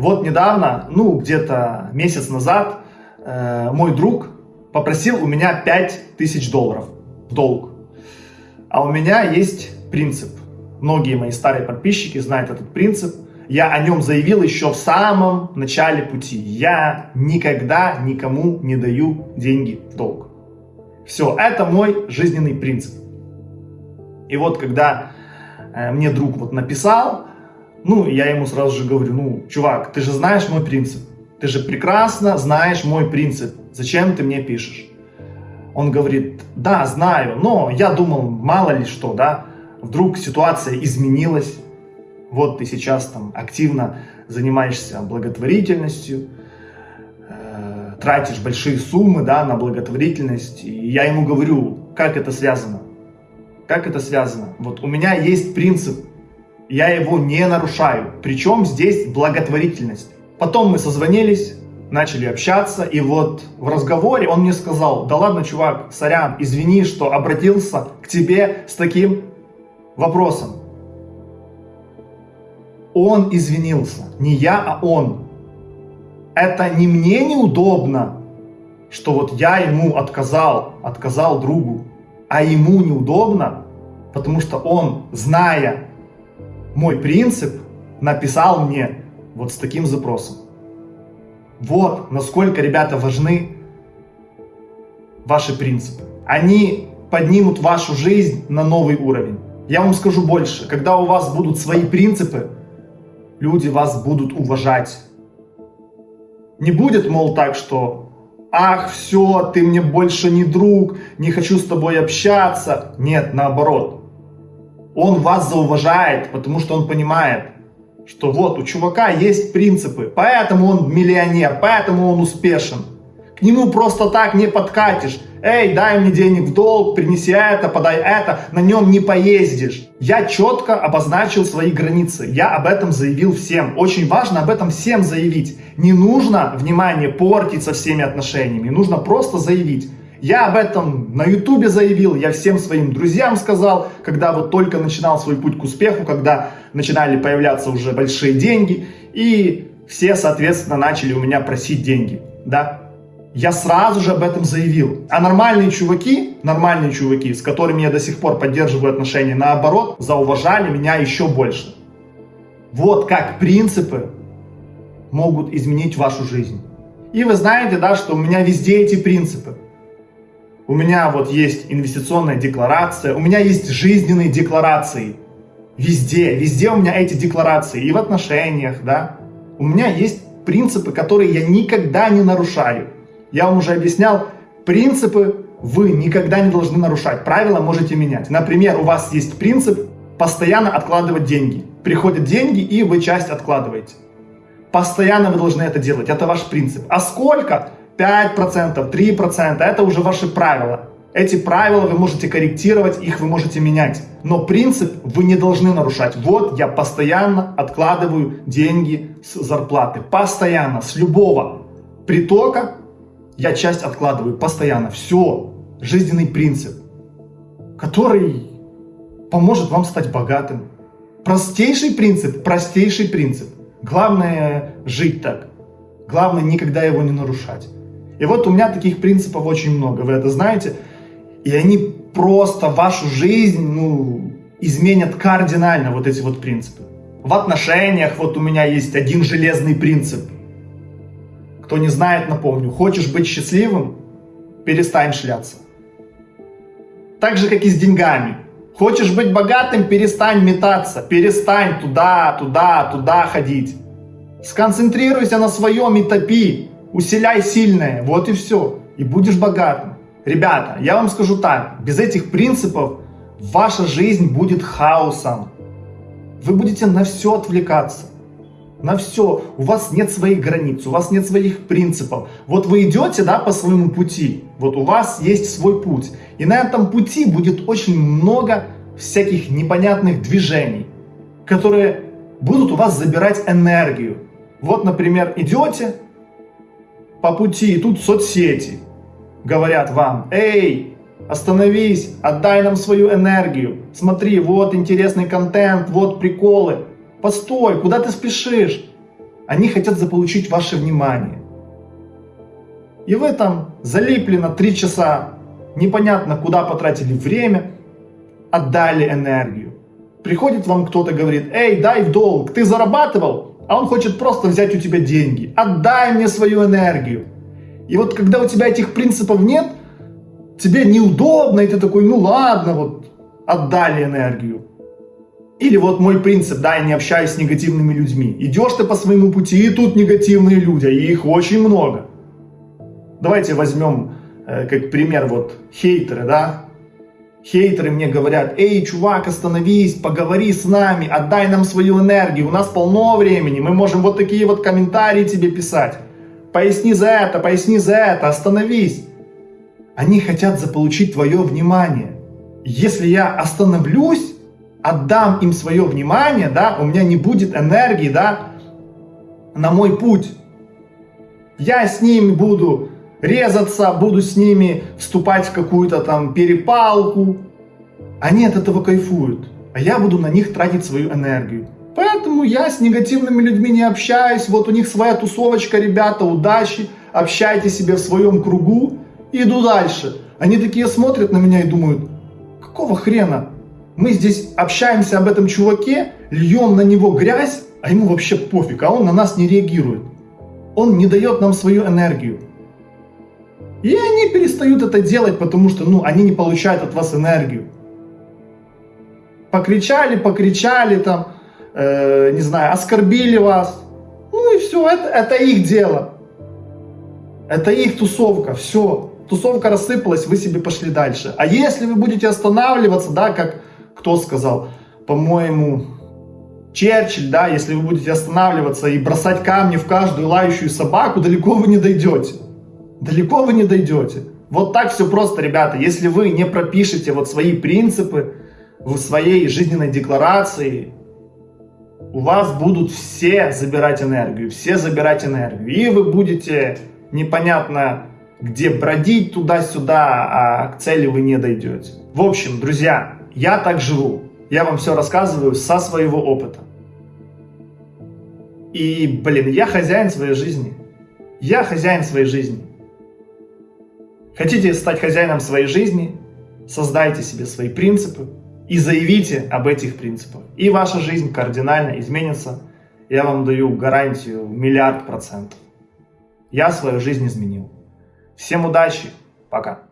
Вот недавно, ну где-то месяц назад, э, мой друг попросил у меня 5000 долларов в долг. А у меня есть принцип. Многие мои старые подписчики знают этот принцип. Я о нем заявил еще в самом начале пути. Я никогда никому не даю деньги в долг. Все, это мой жизненный принцип. И вот когда э, мне друг вот написал, ну, я ему сразу же говорю, ну, чувак, ты же знаешь мой принцип. Ты же прекрасно знаешь мой принцип. Зачем ты мне пишешь? Он говорит, да, знаю, но я думал, мало ли что, да, вдруг ситуация изменилась, вот ты сейчас там активно занимаешься благотворительностью, э, тратишь большие суммы, да, на благотворительность, и я ему говорю, как это связано, как это связано, вот у меня есть принцип, я его не нарушаю, причем здесь благотворительность. Потом мы созвонились, начали общаться, и вот в разговоре он мне сказал, да ладно, чувак, сорян, извини, что обратился к тебе с таким вопросом. Он извинился, не я, а он. Это не мне неудобно, что вот я ему отказал, отказал другу, а ему неудобно, потому что он, зная мой принцип, написал мне вот с таким запросом. Вот насколько, ребята, важны ваши принципы. Они поднимут вашу жизнь на новый уровень. Я вам скажу больше, когда у вас будут свои принципы, люди вас будут уважать. Не будет, мол, так, что «Ах, все, ты мне больше не друг, не хочу с тобой общаться». Нет, наоборот. Он вас зауважает, потому что он понимает, что вот у чувака есть принципы, поэтому он миллионер, поэтому он успешен. К нему просто так не подкатишь. Эй, дай мне денег в долг, принеси это, подай это, на нем не поездишь. Я четко обозначил свои границы, я об этом заявил всем. Очень важно об этом всем заявить. Не нужно, внимание, портить со всеми отношениями, нужно просто заявить. Я об этом на ютубе заявил, я всем своим друзьям сказал, когда вот только начинал свой путь к успеху, когда начинали появляться уже большие деньги, и все, соответственно, начали у меня просить деньги, да. Я сразу же об этом заявил. А нормальные чуваки, нормальные чуваки, с которыми я до сих пор поддерживаю отношения, наоборот, зауважали меня еще больше. Вот как принципы могут изменить вашу жизнь. И вы знаете, да, что у меня везде эти принципы. У меня вот есть инвестиционная декларация, у меня есть жизненные декларации. Везде, везде у меня эти декларации, и в отношениях, да. У меня есть принципы, которые я никогда не нарушаю. Я вам уже объяснял, принципы вы никогда не должны нарушать, правила можете менять. Например, у вас есть принцип постоянно откладывать деньги. Приходят деньги, и вы часть откладываете. Постоянно вы должны это делать, это ваш принцип. А сколько? 5%, 3%, это уже ваши правила. Эти правила вы можете корректировать, их вы можете менять. Но принцип вы не должны нарушать. Вот я постоянно откладываю деньги с зарплаты. Постоянно, с любого притока я часть откладываю. Постоянно. Все. Жизненный принцип, который поможет вам стать богатым. Простейший принцип, простейший принцип. Главное жить так. Главное никогда его не нарушать. И вот у меня таких принципов очень много, вы это знаете. И они просто вашу жизнь ну, изменят кардинально, вот эти вот принципы. В отношениях вот у меня есть один железный принцип. Кто не знает, напомню. Хочешь быть счастливым? Перестань шляться. Так же, как и с деньгами. Хочешь быть богатым? Перестань метаться. Перестань туда, туда, туда ходить. Сконцентрируйся на своем и топи. Усиляй сильное, вот и все. И будешь богатым. Ребята, я вам скажу так, без этих принципов ваша жизнь будет хаосом. Вы будете на все отвлекаться. На все. У вас нет своих границ, у вас нет своих принципов. Вот вы идете да, по своему пути. Вот у вас есть свой путь. И на этом пути будет очень много всяких непонятных движений, которые будут у вас забирать энергию. Вот, например, идете, по пути, и тут соцсети говорят вам, эй, остановись, отдай нам свою энергию, смотри, вот интересный контент, вот приколы, постой, куда ты спешишь? Они хотят заполучить ваше внимание. И вы там залипли на три часа, непонятно куда потратили время, отдали энергию. Приходит вам кто-то, говорит, эй, дай в долг, ты зарабатывал, а он хочет просто взять у тебя деньги. Отдай мне свою энергию. И вот когда у тебя этих принципов нет, тебе неудобно, и ты такой, ну ладно, вот отдали энергию. Или вот мой принцип, да, я не общаюсь с негативными людьми. Идешь ты по своему пути, и тут негативные люди, и их очень много. Давайте возьмем э, как пример вот хейтеры, да. Хейтеры мне говорят, эй, чувак, остановись, поговори с нами, отдай нам свою энергию, у нас полно времени, мы можем вот такие вот комментарии тебе писать. Поясни за это, поясни за это, остановись. Они хотят заполучить твое внимание. Если я остановлюсь, отдам им свое внимание, да, у меня не будет энергии, да, на мой путь. Я с ними буду резаться, буду с ними вступать в какую-то там перепалку. Они от этого кайфуют, а я буду на них тратить свою энергию. Поэтому я с негативными людьми не общаюсь, вот у них своя тусовочка, ребята, удачи, общайте себе в своем кругу иду дальше. Они такие смотрят на меня и думают, какого хрена? Мы здесь общаемся об этом чуваке, льем на него грязь, а ему вообще пофиг, а он на нас не реагирует. Он не дает нам свою энергию. И они перестают это делать, потому что ну, они не получают от вас энергию. Покричали, покричали, там, э, не знаю, оскорбили вас. Ну и все, это, это их дело. Это их тусовка, все. Тусовка рассыпалась, вы себе пошли дальше. А если вы будете останавливаться, да, как кто сказал, по-моему, Черчилль, да, если вы будете останавливаться и бросать камни в каждую лающую собаку, далеко вы не дойдете далеко вы не дойдете. Вот так все просто, ребята. Если вы не пропишете вот свои принципы в своей жизненной декларации, у вас будут все забирать энергию, все забирать энергию. И вы будете непонятно где бродить туда-сюда, а к цели вы не дойдете. В общем, друзья, я так живу. Я вам все рассказываю со своего опыта. И, блин, я хозяин своей жизни. Я хозяин своей жизни. Хотите стать хозяином своей жизни? Создайте себе свои принципы и заявите об этих принципах. И ваша жизнь кардинально изменится. Я вам даю гарантию миллиард процентов. Я свою жизнь изменил. Всем удачи. Пока.